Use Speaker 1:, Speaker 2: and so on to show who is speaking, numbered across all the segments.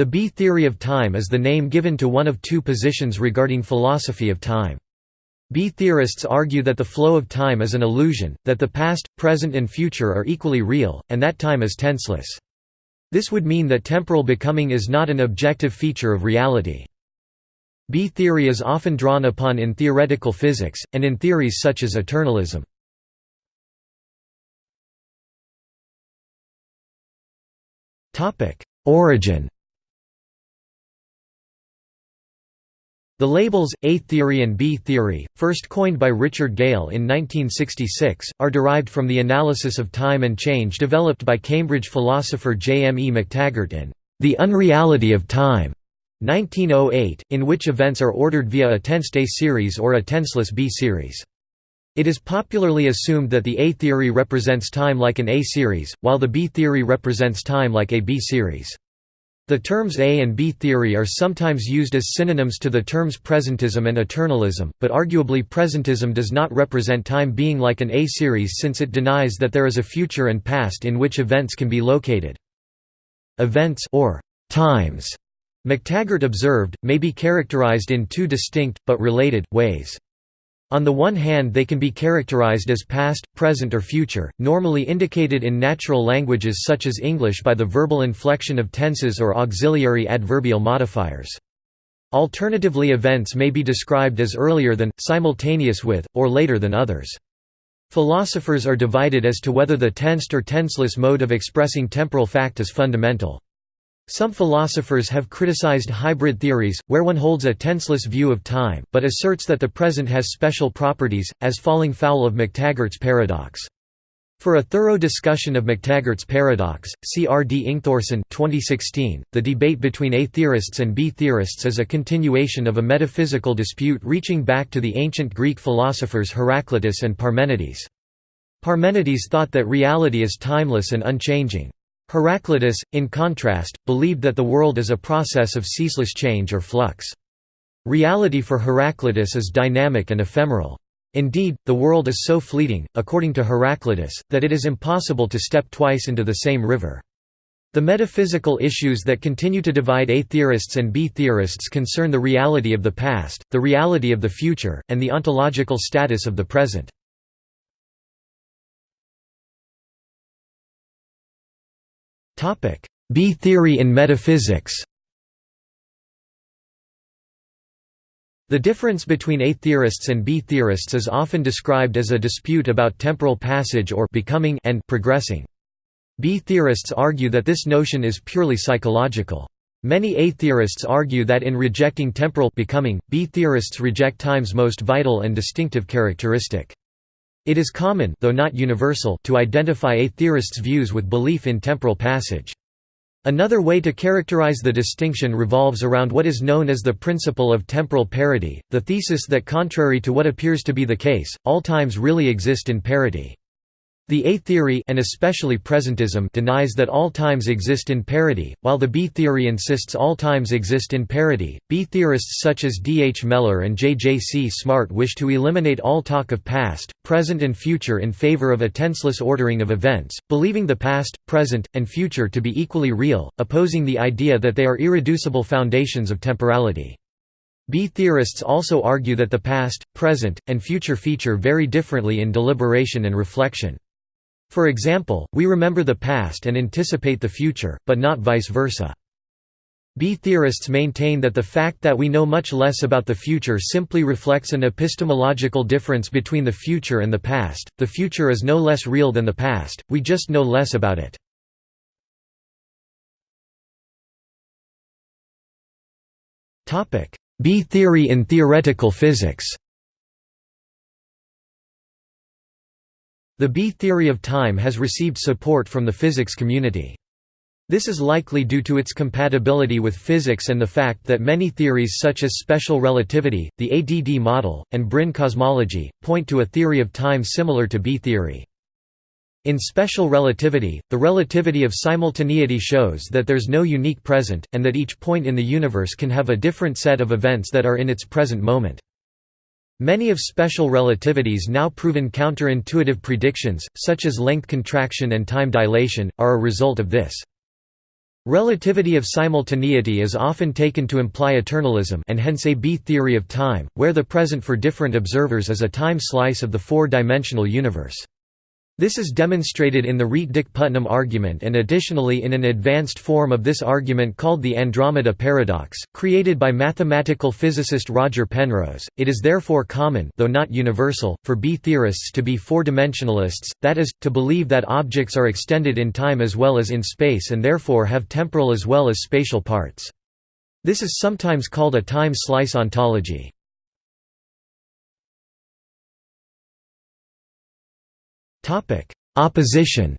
Speaker 1: The B theory of time is the name given to one of two positions regarding philosophy of time. B theorists argue that the flow of time is an illusion, that the past, present and future are equally real, and that time is tenseless. This would mean that temporal becoming is not an objective feature of reality. B theory is often drawn upon in theoretical physics, and in theories such as eternalism. Origin The labels, A theory and B theory, first coined by Richard Gale in 1966, are derived from the analysis of time and change developed by Cambridge philosopher J. M. E. McTaggart in The Unreality of Time, 1908, in which events are ordered via a tensed A series or a tenseless B series. It is popularly assumed that the A theory represents time like an A series, while the B theory represents time like a B series. The terms A and B theory are sometimes used as synonyms to the terms presentism and eternalism, but arguably presentism does not represent time being like an A series since it denies that there is a future and past in which events can be located. Events or times, McTaggart observed, may be characterized in two distinct, but related, ways. On the one hand they can be characterized as past, present or future, normally indicated in natural languages such as English by the verbal inflection of tenses or auxiliary adverbial modifiers. Alternatively events may be described as earlier than, simultaneous with, or later than others. Philosophers are divided as to whether the tensed or tenseless mode of expressing temporal fact is fundamental. Some philosophers have criticized hybrid theories, where one holds a tenseless view of time, but asserts that the present has special properties, as falling foul of McTaggart's paradox. For a thorough discussion of McTaggart's paradox, see R. D. Ingthorsson 2016. .The debate between A theorists and B theorists is a continuation of a metaphysical dispute reaching back to the ancient Greek philosophers Heraclitus and Parmenides. Parmenides thought that reality is timeless and unchanging. Heraclitus, in contrast, believed that the world is a process of ceaseless change or flux. Reality for Heraclitus is dynamic and ephemeral. Indeed, the world is so fleeting, according to Heraclitus, that it is impossible to step twice into the same river. The metaphysical issues that continue to divide A theorists and B theorists concern the reality of the past, the reality of the future, and the ontological status of the present. B theory in metaphysics The difference between A theorists and B theorists is often described as a dispute about temporal passage or becoming and progressing. B theorists argue that this notion is purely psychological. Many A theorists argue that in rejecting temporal becoming, B theorists reject time's most vital and distinctive characteristic. It is common though not universal to identify a theorist's views with belief in temporal passage. Another way to characterize the distinction revolves around what is known as the principle of temporal parity, the thesis that contrary to what appears to be the case, all times really exist in parity. The A theory and especially presentism denies that all times exist in parity, while the B theory insists all times exist in parity. B theorists such as D. H. Mellor and J. J. C. Smart wish to eliminate all talk of past, present and future in favor of a tenseless ordering of events, believing the past, present, and future to be equally real, opposing the idea that they are irreducible foundations of temporality. B theorists also argue that the past, present, and future feature very differently in deliberation and reflection. For example, we remember the past and anticipate the future, but not vice versa. B theorists maintain that the fact that we know much less about the future simply reflects an epistemological difference between the future and the past. The future is no less real than the past, we just know less about it. B theory in theoretical physics The B theory of time has received support from the physics community. This is likely due to its compatibility with physics and the fact that many theories such as special relativity, the ADD model, and brane cosmology, point to a theory of time similar to B theory. In special relativity, the relativity of simultaneity shows that there's no unique present, and that each point in the universe can have a different set of events that are in its present moment. Many of special relativity's now proven counterintuitive predictions, such as length contraction and time dilation, are a result of this. Relativity of simultaneity is often taken to imply eternalism and hence a B-theory of time, where the present for different observers is a time slice of the four-dimensional universe. This is demonstrated in the Rietdijk-Putnam argument and additionally in an advanced form of this argument called the Andromeda paradox, created by mathematical physicist Roger Penrose. It is therefore common, though not universal, for B-theorists to be four-dimensionalists, that is, to believe that objects are extended in time as well as in space and therefore have temporal as well as spatial parts. This is sometimes called a time slice ontology. Opposition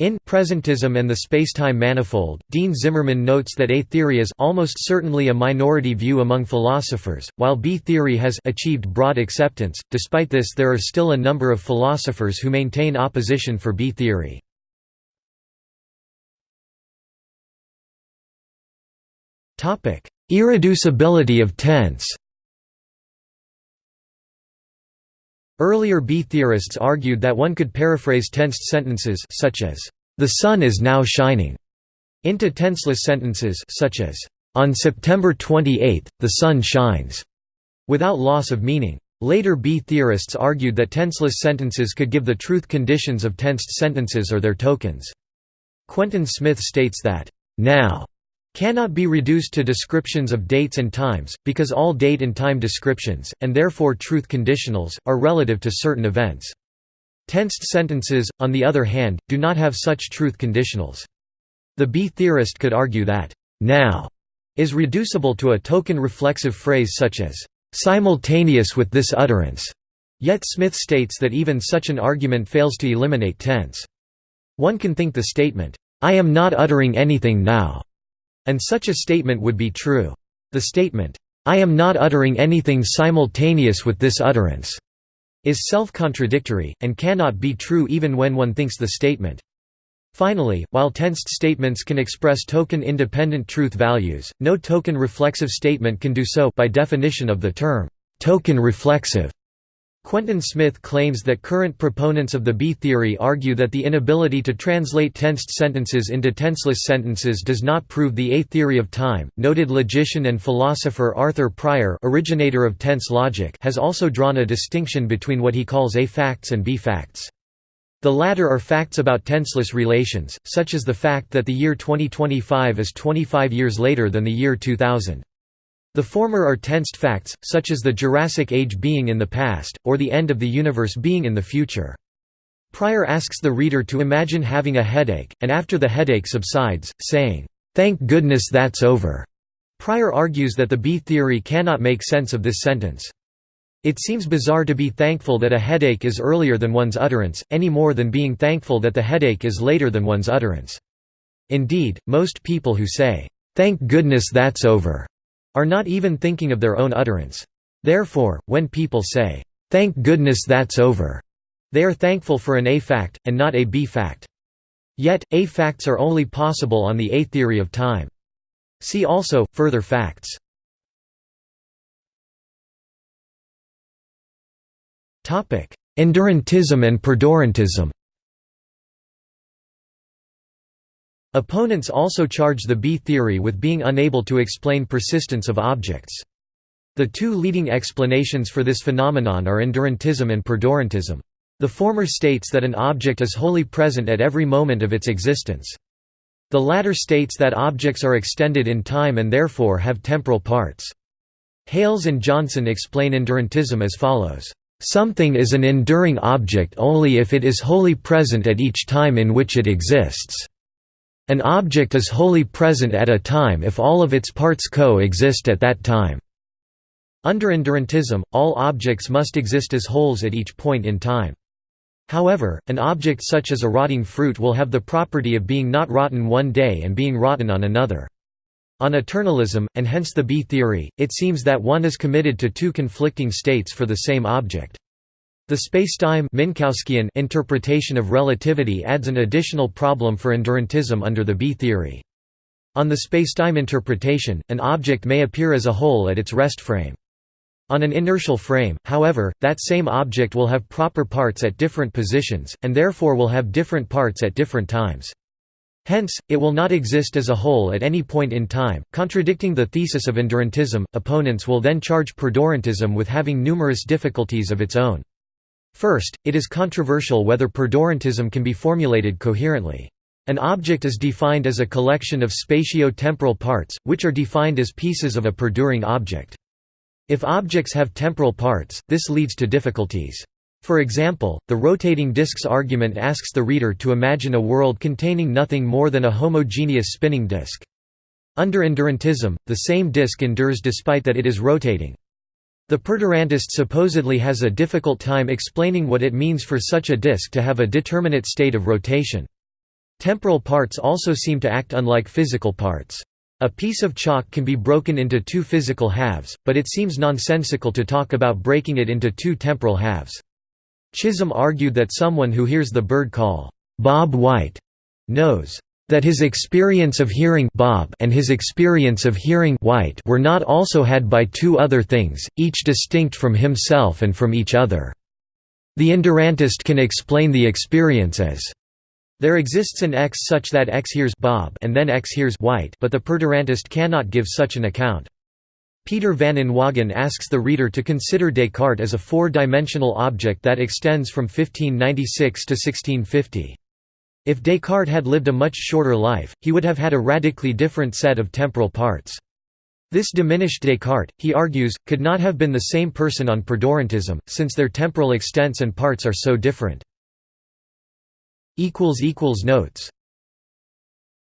Speaker 1: In Presentism and the Spacetime Manifold, Dean Zimmerman notes that A theory is almost certainly a minority view among philosophers, while B theory has achieved broad acceptance. Despite this, there are still a number of philosophers who maintain opposition for B theory. Topic: Irreducibility of tense. Earlier B-theorists argued that one could paraphrase tensed sentences such as, "...the sun is now shining", into tenseless sentences such as, "...on September 28, the sun shines", without loss of meaning. Later B-theorists argued that tenseless sentences could give the truth conditions of tensed sentences or their tokens. Quentin Smith states that, "...now," cannot be reduced to descriptions of dates and times, because all date and time descriptions, and therefore truth conditionals, are relative to certain events. Tensed sentences, on the other hand, do not have such truth conditionals. The B-theorist could argue that, now, is reducible to a token reflexive phrase such as, simultaneous with this utterance, yet Smith states that even such an argument fails to eliminate tense. One can think the statement, I am not uttering anything now, and such a statement would be true. The statement, "'I am not uttering anything simultaneous with this utterance' is self-contradictory, and cannot be true even when one thinks the statement. Finally, while tensed statements can express token-independent truth values, no token-reflexive statement can do so by definition of the term, token-reflexive. Quentin Smith claims that current proponents of the B-theory argue that the inability to translate tensed sentences into tenseless sentences does not prove the A theory of time. Noted logician and philosopher Arthur Prior, originator of tense logic, has also drawn a distinction between what he calls A facts and B facts. The latter are facts about tenseless relations, such as the fact that the year 2025 is 25 years later than the year 2000. The former are tensed facts, such as the Jurassic Age being in the past, or the end of the universe being in the future. Prior asks the reader to imagine having a headache, and after the headache subsides, saying, "'Thank goodness that's over'". Prior argues that the B-theory cannot make sense of this sentence. It seems bizarre to be thankful that a headache is earlier than one's utterance, any more than being thankful that the headache is later than one's utterance. Indeed, most people who say, "'Thank goodness that's over' are not even thinking of their own utterance. Therefore, when people say, "'Thank goodness that's over'", they are thankful for an A fact, and not a B fact. Yet, A facts are only possible on the A theory of time. See also, further facts. Endurantism and perdurantism Opponents also charge the B-theory with being unable to explain persistence of objects. The two leading explanations for this phenomenon are endurantism and perdurantism. The former states that an object is wholly present at every moment of its existence. The latter states that objects are extended in time and therefore have temporal parts. Hales and Johnson explain endurantism as follows. Something is an enduring object only if it is wholly present at each time in which it exists. An object is wholly present at a time if all of its parts co-exist at that time. Under endurantism, all objects must exist as wholes at each point in time. However, an object such as a rotting fruit will have the property of being not rotten one day and being rotten on another. On eternalism, and hence the B-theory, it seems that one is committed to two conflicting states for the same object. The spacetime Minkowskian interpretation of relativity adds an additional problem for endurantism under the B-theory. On the spacetime interpretation, an object may appear as a whole at its rest frame. On an inertial frame, however, that same object will have proper parts at different positions, and therefore will have different parts at different times. Hence, it will not exist as a whole at any point in time, contradicting the thesis of endurantism. Opponents will then charge perdurantism with having numerous difficulties of its own. First, it is controversial whether perdurantism can be formulated coherently. An object is defined as a collection of spatio-temporal parts, which are defined as pieces of a perduring object. If objects have temporal parts, this leads to difficulties. For example, the rotating disks argument asks the reader to imagine a world containing nothing more than a homogeneous spinning disk. Under endurantism, the same disk endures despite that it is rotating. The perdurantist supposedly has a difficult time explaining what it means for such a disk to have a determinate state of rotation. Temporal parts also seem to act unlike physical parts. A piece of chalk can be broken into two physical halves, but it seems nonsensical to talk about breaking it into two temporal halves. Chisholm argued that someone who hears the bird call, "'Bob White' knows that his experience of hearing Bob and his experience of hearing White were not also had by two other things, each distinct from himself and from each other. The endurantist can explain the experience as there exists an X such that X hears Bob and then X hears White but the perdurantist cannot give such an account. Peter van Inwagen asks the reader to consider Descartes as a four-dimensional object that extends from 1596 to 1650. If Descartes had lived a much shorter life, he would have had a radically different set of temporal parts. This diminished Descartes, he argues, could not have been the same person on perdurantism, since their temporal extents and parts are so different. Notes